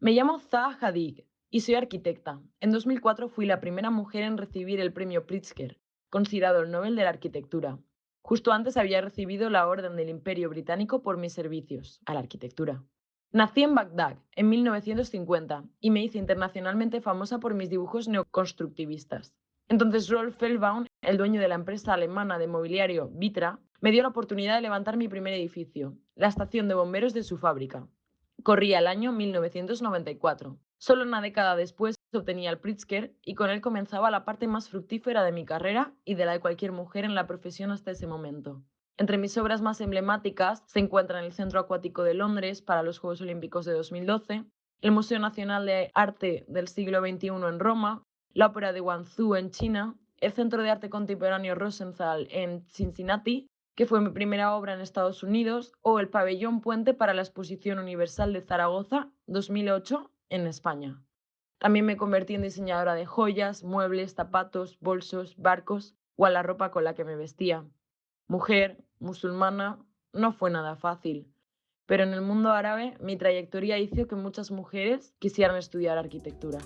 Me llamo Zaha Hadid y soy arquitecta. En 2004 fui la primera mujer en recibir el premio Pritzker, considerado el Nobel de la Arquitectura. Justo antes había recibido la Orden del Imperio Británico por mis servicios a la arquitectura. Nací en Bagdad en 1950 y me hice internacionalmente famosa por mis dibujos neoconstructivistas. Entonces Rolf Feldbaum, el dueño de la empresa alemana de mobiliario Vitra, me dio la oportunidad de levantar mi primer edificio, la estación de bomberos de su fábrica. Corría el año 1994. Solo una década después obtenía el Pritzker y con él comenzaba la parte más fructífera de mi carrera y de la de cualquier mujer en la profesión hasta ese momento. Entre mis obras más emblemáticas se encuentran el Centro Acuático de Londres para los Juegos Olímpicos de 2012, el Museo Nacional de Arte del Siglo XXI en Roma, la Ópera de Guangzhou en China, el Centro de Arte Contemporáneo Rosenthal en Cincinnati que fue mi primera obra en Estados Unidos, o el Pabellón Puente para la Exposición Universal de Zaragoza 2008 en España. También me convertí en diseñadora de joyas, muebles, zapatos, bolsos, barcos o a la ropa con la que me vestía. Mujer, musulmana, no fue nada fácil, pero en el mundo árabe mi trayectoria hizo que muchas mujeres quisieran estudiar arquitectura.